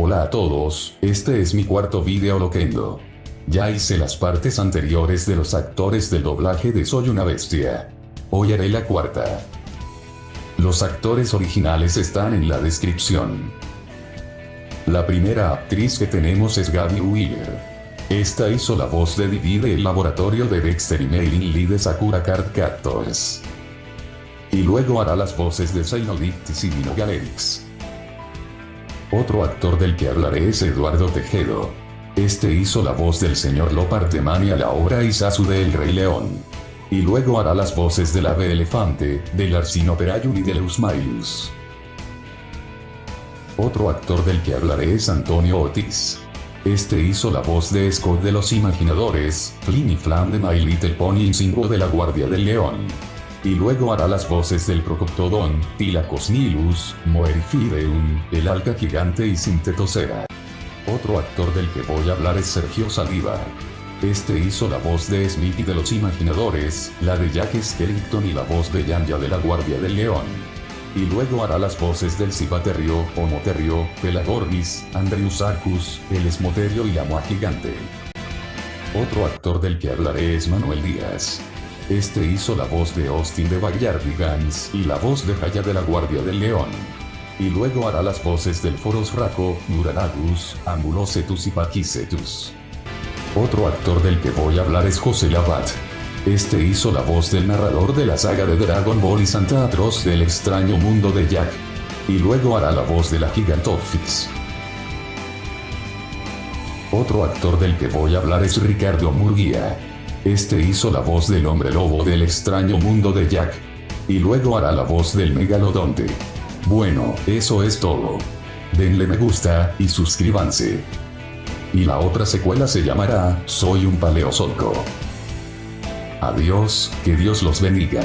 Hola a todos, este es mi cuarto video loquendo. Ya hice las partes anteriores de los actores del doblaje de Soy una bestia. Hoy haré la cuarta. Los actores originales están en la descripción. La primera actriz que tenemos es Gaby Wheeler. Esta hizo la voz de Didi del laboratorio de Dexter y Mailing Lee de Sakura Card Captors. Y luego hará las voces de Xenodictis y Dino. Otro actor del que hablaré es Eduardo Tejedo. Este hizo la voz del señor Lopartemani a la obra Isasu de El Rey León. Y luego hará las voces del ave elefante, del Arsinoperayun y del Usmailius. Otro actor del que hablaré es Antonio Otis. Este hizo la voz de Scott de Los Imaginadores, Flynn y Flan de My Little Pony y Singo de la Guardia del León y luego hará las voces del Procoptodon, Tilacos Nilus, Moerifideum, el Alca Gigante y Sintetosera. Otro actor del que voy a hablar es Sergio Saliva. Este hizo la voz de Smithy de los Imaginadores, la de Jack Skellington y la voz de Yanya de la Guardia del León. Y luego hará las voces del Cibaterrio, Homoterrio, Pelagornis, Andreus Arcus, el Esmoterio y la Moa Gigante. Otro actor del que hablaré es Manuel Díaz. Este hizo la voz de Austin de Backyardigans y la voz de Jaya de la Guardia del León. Y luego hará las voces del Foros Raco, Duranagus, Ambulocetus y Paquicetus. Otro actor del que voy a hablar es José Labat. Este hizo la voz del narrador de la saga de Dragon Ball y Santa Atroz del extraño mundo de Jack. Y luego hará la voz de la Gigantophis. Otro actor del que voy a hablar es Ricardo Murguía. Este hizo la voz del hombre lobo del extraño mundo de Jack. Y luego hará la voz del megalodonte. Bueno, eso es todo. Denle me gusta, y suscríbanse. Y la otra secuela se llamará, Soy un paleozoico. Adiós, que Dios los bendiga.